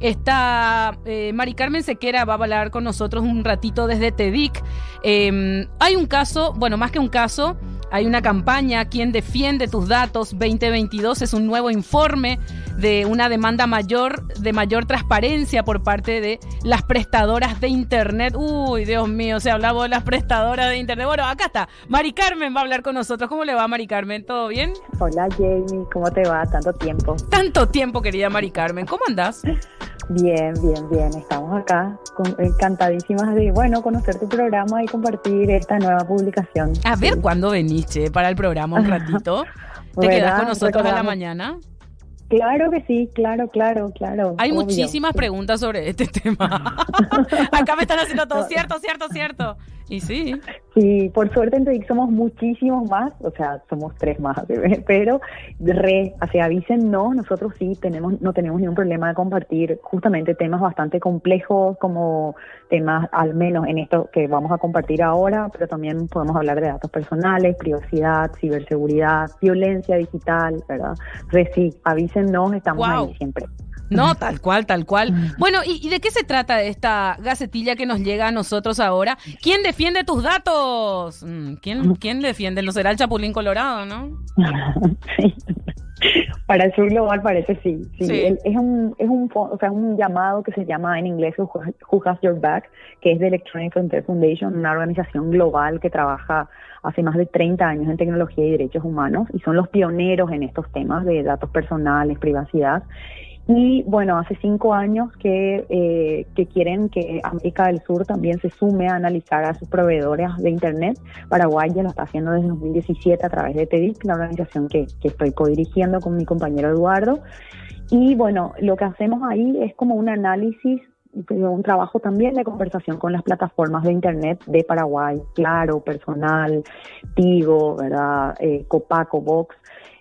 Está eh, Mari Carmen Sequera, va a hablar con nosotros un ratito desde TEDIC. Em, hay un caso, bueno, más que un caso, hay una campaña, ¿Quién defiende tus datos 2022? Es un nuevo informe de una demanda mayor, de mayor transparencia por parte de las prestadoras de Internet. Uy, Dios mío, se hablaba de las prestadoras de Internet. Bueno, acá está. Mari Carmen va a hablar con nosotros. ¿Cómo le va, Mari Carmen? ¿Todo bien? Hola, Jamie. ¿Cómo te va? Tanto tiempo. Tanto tiempo, querida Mari Carmen. ¿Cómo andás? Bien, bien, bien. Estamos acá encantadísimas de, bueno, conocer tu programa y compartir esta nueva publicación. A ver cuándo veniste para el programa un ratito. ¿Te quedas con nosotros a la mañana? Claro que sí, claro, claro, claro. Hay muchísimas preguntas sobre este tema. Acá me están haciendo todo cierto, cierto, cierto. Y sí. Sí, por suerte en TEDx somos muchísimos más, o sea, somos tres más, pero re, así avisen, no, nosotros sí tenemos, no tenemos ningún problema de compartir justamente temas bastante complejos como temas, al menos en esto que vamos a compartir ahora, pero también podemos hablar de datos personales, privacidad, ciberseguridad, violencia digital, ¿verdad? Re, sí, avísennos, estamos ahí siempre. No, tal cual, tal cual. Bueno, ¿y, de qué se trata esta gacetilla que nos llega a nosotros ahora? ¿Quién defiende tus datos? Mm, ¿Quién, quién defiende? No será el Chapulín Colorado, ¿no? sí. Para el sur global parece sí. sí. Es, un, es un, o sea, un llamado que se llama en inglés Who Has Your Back, que es de Electronic Frontier Foundation, una organización global que trabaja hace más de 30 años en tecnología y derechos humanos y son los pioneros en estos temas de datos personales, privacidad. Y bueno, hace cinco años que, eh, que quieren que América del Sur también se sume a analizar a sus proveedores de Internet. Paraguay ya lo está haciendo desde 2017 a través de TEDIC, la organización que, que estoy codirigiendo con mi compañero Eduardo. Y bueno, lo que hacemos ahí es como un análisis un trabajo también de conversación con las plataformas de internet de Paraguay, Claro, Personal, Tigo, ¿verdad? Eh, Copaco, Vox,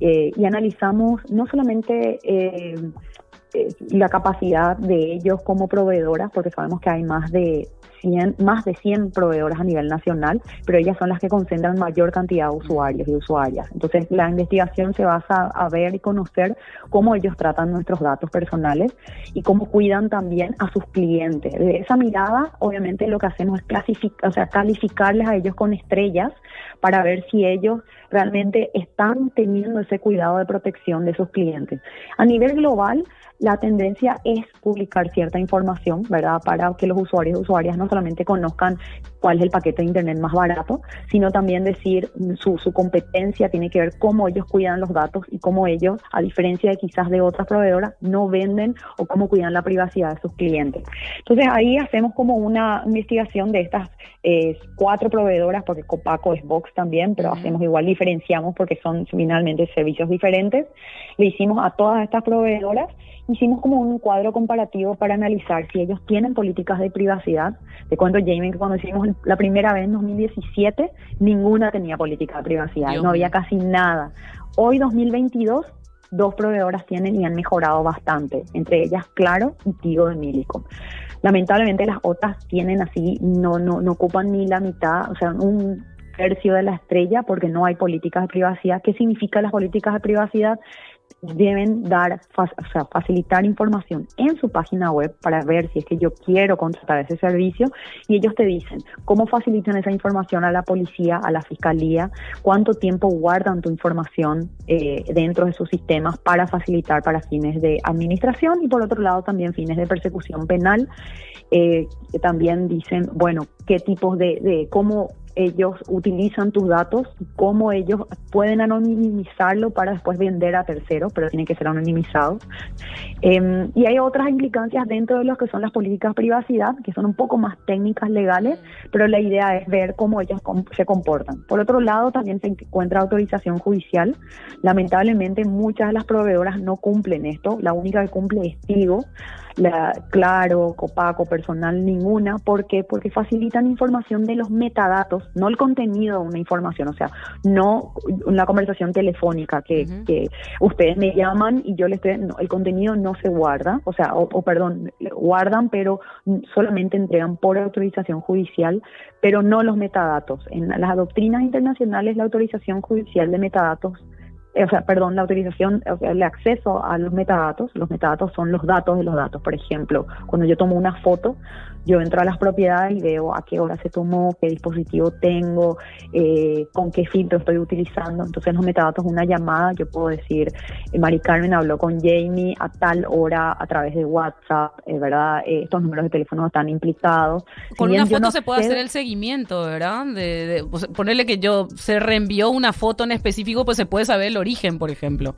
eh, y analizamos no solamente eh, la capacidad de ellos como proveedoras, porque sabemos que hay más de 100, más de 100 proveedoras a nivel nacional, pero ellas son las que concentran mayor cantidad de usuarios y usuarias. Entonces, la investigación se basa a ver y conocer cómo ellos tratan nuestros datos personales y cómo cuidan también a sus clientes. De esa mirada, obviamente, lo que hacemos es clasificar, o sea, calificarles a ellos con estrellas para ver si ellos realmente están teniendo ese cuidado de protección de sus clientes. A nivel global, la tendencia es publicar cierta información, ¿verdad? Para que los usuarios y usuarias no solamente conozcan cuál es el paquete de Internet más barato, sino también decir su, su competencia tiene que ver cómo ellos cuidan los datos y cómo ellos, a diferencia de quizás de otras proveedoras, no venden o cómo cuidan la privacidad de sus clientes. Entonces ahí hacemos como una investigación de estas eh, cuatro proveedoras, porque Copaco es Box también, pero hacemos igual, diferenciamos porque son finalmente servicios diferentes. Le hicimos a todas estas proveedoras hicimos como un cuadro comparativo para analizar si ellos tienen políticas de privacidad. Te cuento, Jamie, que cuando hicimos la primera vez en 2017, ninguna tenía política de privacidad, no había casi nada. Hoy, 2022, dos proveedoras tienen y han mejorado bastante, entre ellas Claro y Tigo de Milicom. Lamentablemente las otras tienen así, no, no, no ocupan ni la mitad, o sea, un tercio de la estrella porque no hay políticas de privacidad. ¿Qué significan las políticas de privacidad? Deben dar, o sea, facilitar información en su página web para ver si es que yo quiero contratar ese servicio y ellos te dicen cómo facilitan esa información a la policía, a la fiscalía, cuánto tiempo guardan tu información eh, dentro de sus sistemas para facilitar para fines de administración y por otro lado también fines de persecución penal. Eh, también dicen, bueno, qué tipos de, de cómo ellos utilizan tus datos, cómo ellos pueden anonimizarlo para después vender a terceros, pero tiene que ser anonimizado. Em, y hay otras implicancias dentro de lo que son las políticas de privacidad, que son un poco más técnicas legales, pero la idea es ver cómo ellos se comportan. Por otro lado, también se encuentra autorización judicial. Lamentablemente, muchas de las proveedoras no cumplen esto. La única que cumple es Tigo la Claro, Copaco, personal, ninguna. ¿Por qué? Porque facilitan información de los metadatos, no el contenido de una información, o sea, no una conversación telefónica que, que ustedes me llaman y yo les estoy, no, el contenido no se guarda, o sea, o, perdón, guardan, pero solamente entregan por autorización judicial, pero no los metadatos. En las doctrinas internacionales la autorización judicial de metadatos o sea, perdón, la autorización, o sea, el acceso a los metadatos. Los metadatos son los datos de los datos. Por ejemplo, cuando yo tomo una foto, yo entro a las propiedades y veo a qué hora se tomó, qué dispositivo tengo, eh, con qué filtro estoy utilizando. Entonces, los metadatos, una llamada, yo puedo decir, eh, Mari Carmen habló con Jamie a tal hora a través de WhatsApp, eh, ¿verdad? estos números de teléfono están implicados. Con una foto se puede hacer el seguimiento, ¿verdad? De, ponerle que yo se reenvió una foto en específico, pues se puede saber el origen, por ejemplo.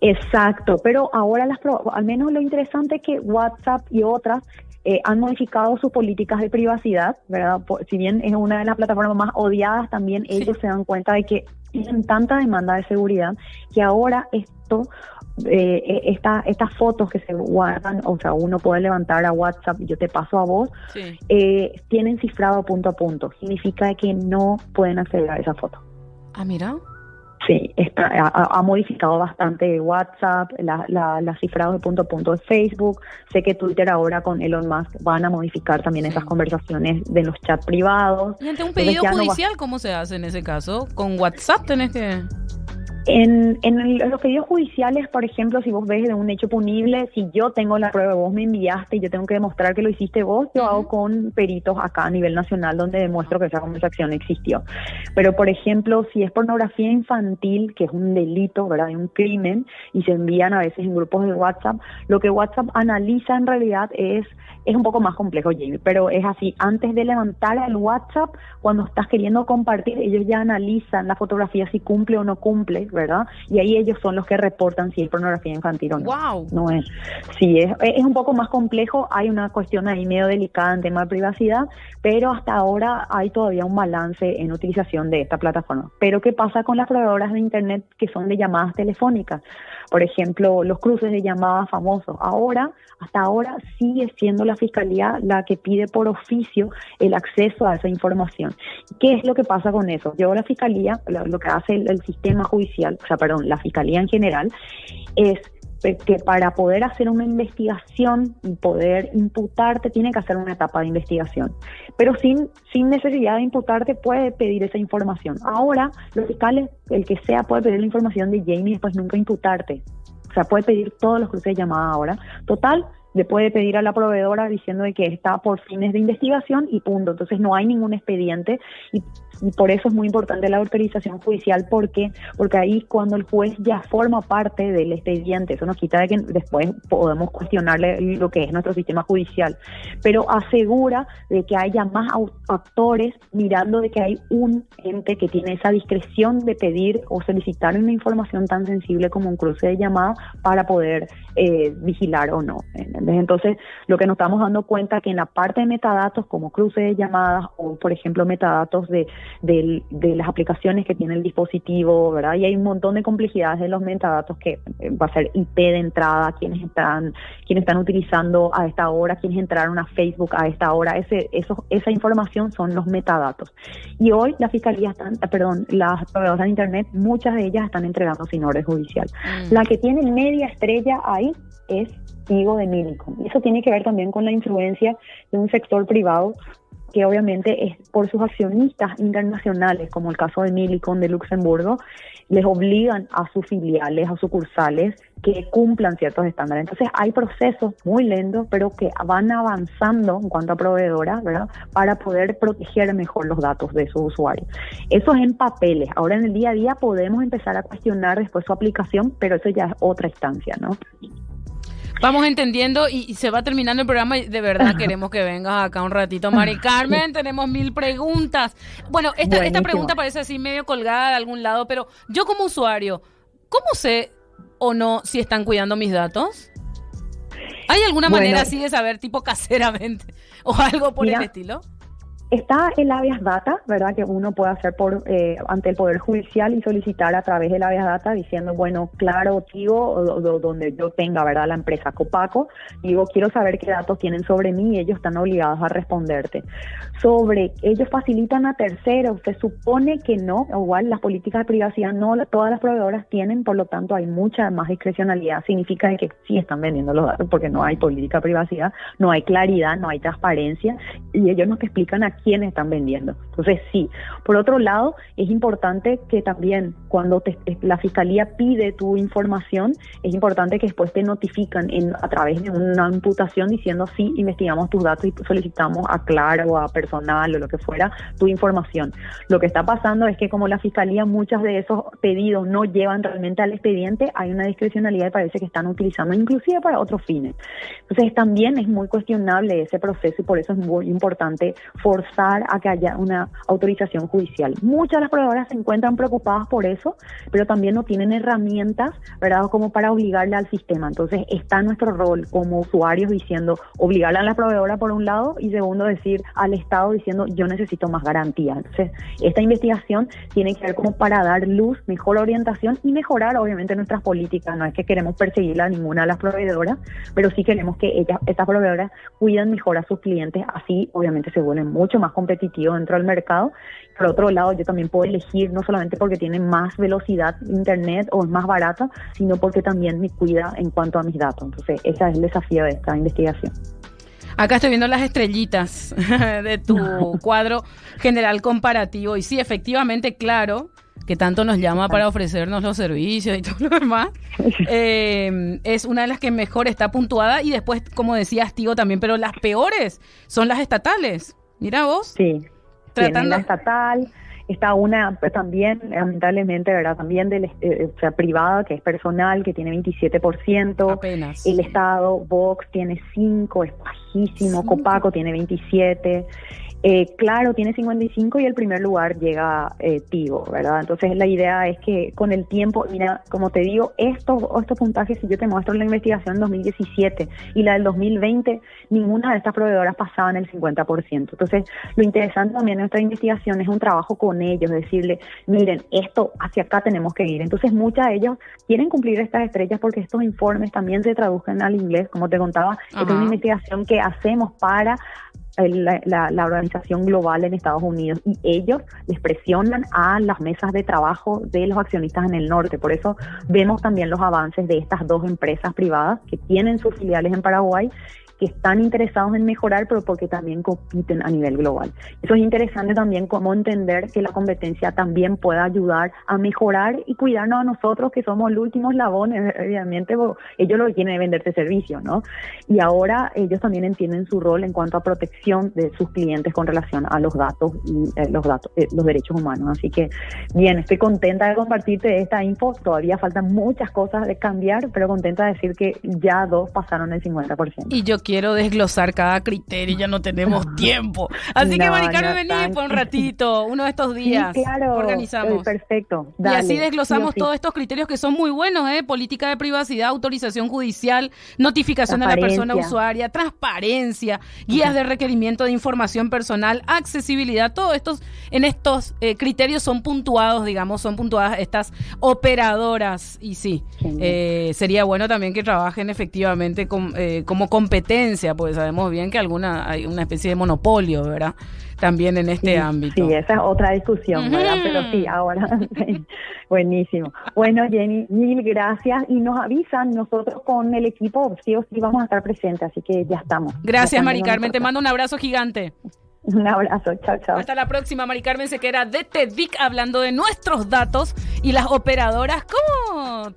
Exacto, pero ahora las al menos lo interesante es que WhatsApp y otras eh, han modificado sus políticas de privacidad, ¿verdad? si bien es una de las plataformas más odiadas, también ellos se dan cuenta de que tienen tanta demanda de seguridad que ahora esto eh, eh, esta, estas fotos que se guardan, o sea, uno puede levantar a WhatsApp, yo te paso a vos, eh, tienen cifrado punto a punto. Significa que no pueden acceder a esa foto. Ah, mira. Sí, está, ha, modificado bastante WhatsApp, la, la, cifrado de punto a punto de Facebook. Sé que Twitter ahora con Elon Musk van a modificar también esas conversaciones de los chats privados. ¿Y ante un pedido judicial cómo se hace en ese caso? ¿Con WhatsApp tenés que...? En, en, los pedidos judiciales, por ejemplo, si vos ves de un hecho punible, si yo tengo la prueba, vos me enviaste y yo tengo que demostrar que lo hiciste vos, yo hago con peritos acá a nivel nacional donde demuestro que esa conversación existió. Pero, por ejemplo, si es pornografía infantil, que es un delito, ¿verdad? un crimen, y se envían a veces en grupos de WhatsApp, lo que WhatsApp analiza en realidad es es un poco más complejo, Jamie, pero es así. Antes de levantar el WhatsApp, cuando estás queriendo compartir, ellos ya analizan la fotografía si cumple o no cumple, ¿verdad? Y ahí ellos son los que reportan si es pornografía infantil o no. Wow. No es. Sí, es, es un poco más complejo. Hay una cuestión ahí medio delicada en tema de privacidad, pero hasta ahora hay todavía un balance en utilización de esta plataforma. Pero ¿qué pasa con las proveedoras de Internet que son de llamadas telefónicas? Por ejemplo, los cruces de llamadas famosos. Ahora, hasta ahora sigue siendo la fiscalía la que pide por oficio el acceso a esa información. ¿Qué es lo que pasa con eso? Yo la fiscalía, lo, que hace el, sistema judicial, o sea, perdón, la fiscalía en general, es que para poder hacer una investigación y poder imputarte tiene que hacer una etapa de investigación. Pero sin, sin necesidad de imputarte puede pedir esa información. Ahora los fiscales, el que sea, puede pedir la información de Jamie y después nunca imputarte. O sea, puede pedir todos los cruces de llamada ahora. Total, le puede pedir a la proveedora diciendo de que está por fines de investigación y punto. Entonces no hay ningún expediente y, por eso es muy importante la autorización judicial porque porque ahí cuando el juez ya forma parte del expediente, eso nos quita de que después podemos cuestionarle lo que es nuestro sistema judicial, pero asegura de que haya más actores mirando de que hay un ente que tiene esa discreción de pedir o solicitar una información tan sensible como un cruce de llamada para poder eh, vigilar o no. Entonces, lo que nos estamos dando cuenta que en la parte de metadatos, como cruce de llamadas o, por ejemplo, metadatos de, de, las aplicaciones que tiene el dispositivo, ¿verdad? Y hay un montón de complejidades de los metadatos que eh, va a ser IP de entrada, quienes están, quienes están utilizando a esta hora, quienes entraron a Facebook a esta hora, ese, eso, esa información son los metadatos. Y hoy la fiscalía están, perdón, las proveedoras de Internet, muchas de ellas están entregando sin orden judicial. Mm. La que tiene media estrella ahí es de Milicom. Y eso tiene que ver también con la influencia de un sector privado que obviamente es por sus accionistas internacionales, como el caso de Milicom de Luxemburgo, les obligan a sus filiales, a sucursales, que cumplan ciertos estándares. Entonces hay procesos muy lentos, pero que van avanzando en cuanto a proveedoras, ¿verdad? Para poder proteger mejor los datos de sus usuarios. Eso es en papeles. Ahora en el día a día podemos empezar a cuestionar después su aplicación, pero eso ya es otra instancia, ¿no? Vamos entendiendo y, se va terminando el programa y de verdad queremos que vengas acá un ratito, Mari Carmen. tenemos mil preguntas. Bueno, esta, esta pregunta parece así medio colgada de algún lado, pero yo como usuario, ¿cómo sé o no si están cuidando mis datos? ¿Hay alguna manera así de saber, tipo caseramente, o algo por el estilo? Está el habeas data, ¿verdad? Que uno puede hacer por eh, ante el Poder Judicial y solicitar a través del habeas data diciendo, bueno, claro, tío, donde yo tenga, ¿verdad? La empresa Copaco, digo, quiero saber qué datos tienen sobre mí y ellos están obligados a responderte. Sobre, ellos facilitan a terceros, se supone que no, igual las políticas de privacidad no todas las proveedoras tienen, por lo tanto hay mucha más discrecionalidad, significa que sí están vendiendo los datos porque no hay política de privacidad, no hay claridad, no hay transparencia y ellos nos explican aquí quiénes están vendiendo. Entonces, sí. Por otro lado, es importante que también cuando la fiscalía pide tu información, es importante que después te notifican en, a través de una imputación diciendo sí, investigamos tus datos y solicitamos a Claro o a personal o lo que fuera tu información. Lo que está pasando es que como la fiscalía muchas de esos pedidos no llevan realmente al expediente, hay una discrecionalidad y parece que están utilizando inclusive para otros fines. Entonces también es muy cuestionable ese proceso y por eso es muy importante forzar a que haya una autorización judicial. Muchas de las proveedoras se encuentran preocupadas por eso, pero también no tienen herramientas, ¿verdad?, como para obligarle al sistema. Entonces está nuestro rol como usuarios diciendo obligarle a la proveedora por un lado y segundo decir al Estado diciendo yo necesito más garantía. Entonces esta investigación tiene que ver como para dar luz, mejor orientación y mejorar obviamente nuestras políticas. No es que queremos perseguirla a ninguna de las proveedoras, pero sí queremos que ellas, estas proveedoras cuiden mejor a sus clientes, así obviamente se vuelven mucho más competitivos dentro del mercado. Por otro lado, yo también puedo elegir no solamente porque tiene más velocidad internet o es más barata, sino porque también me cuida en cuanto a mis datos. Entonces, ese es el desafío de esta investigación. Acá estoy viendo las estrellitas de tu cuadro general comparativo y sí, efectivamente, claro, que tanto nos llama para ofrecernos los servicios y todo lo demás, eh, es una de las que mejor está puntuada y después, como decías, Tigo también, pero las peores son las estatales. Mira vos. Sí. Tratando... la estatal, está una pues, también, lamentablemente, ¿verdad? También del, eh, eh, o sea, privada, que es personal, que tiene 27%. Apenas. El Estado, Vox, tiene 5, es bajísimo. Copaco tiene 27. Eh, claro, tiene 55 y el primer lugar llega eh, Tigo, ¿verdad? Entonces la idea es que con el tiempo, mira, como te digo, estos, estos puntajes, si yo te muestro la investigación 2017 y la del 2020, ninguna de estas proveedoras pasaban el 50%. Entonces, lo interesante también de nuestra investigación es un trabajo con ellos, decirle, miren, esto hacia acá tenemos que ir. Entonces, muchas de ellos quieren cumplir estas estrellas porque estos informes también se traducen al inglés, como te contaba, es una investigación que hacemos para la, la, organización global en Estados Unidos y ellos les presionan a las mesas de trabajo de los accionistas en el norte. Por eso vemos también los avances de estas dos empresas privadas que tienen sus filiales en Paraguay que están interesados en mejorar, pero porque también compiten a nivel global. Eso es interesante también cómo entender que la competencia también puede ayudar a mejorar y cuidarnos a nosotros, que somos los últimos labones, obviamente ellos lo que quieren es venderte servicio, ¿no? Y ahora ellos también entienden su rol en cuanto a protección de sus clientes con relación a los datos y eh, los datos, eh, los derechos humanos. Así que, bien, estoy contenta de compartirte esta info. Todavía faltan muchas cosas de cambiar, pero contenta de decir que ya dos pasaron el 50%. Y yo quiero desglosar cada criterio, ya no tenemos tiempo. Así que, Maricarmen, vení por un ratito, uno de estos días. claro, organizamos. perfecto. y así desglosamos todos estos criterios que son muy buenos, ¿eh? Política de privacidad, autorización judicial, notificación de la persona usuaria, transparencia, guías de requerimiento de información personal, accesibilidad, todos estos, en estos eh, criterios son puntuados, digamos, son puntuadas estas operadoras. Y sí, eh, sería bueno también que trabajen efectivamente eh, como competencia porque sabemos bien que alguna hay una especie de monopolio, ¿verdad? También en este ámbito. Sí, esa es otra discusión, ¿verdad? Pero sí, ahora, buenísimo. Bueno, Jenny, mil gracias y nos avisan nosotros con el equipo, sí o sí vamos a estar presentes, así que ya estamos. Gracias, Mari Carmen, te mando un abrazo gigante. Un abrazo, chao, chao. Hasta la próxima, Mari Carmen Sequera de TEDIC hablando de nuestros datos y las operadoras. ¿Cómo?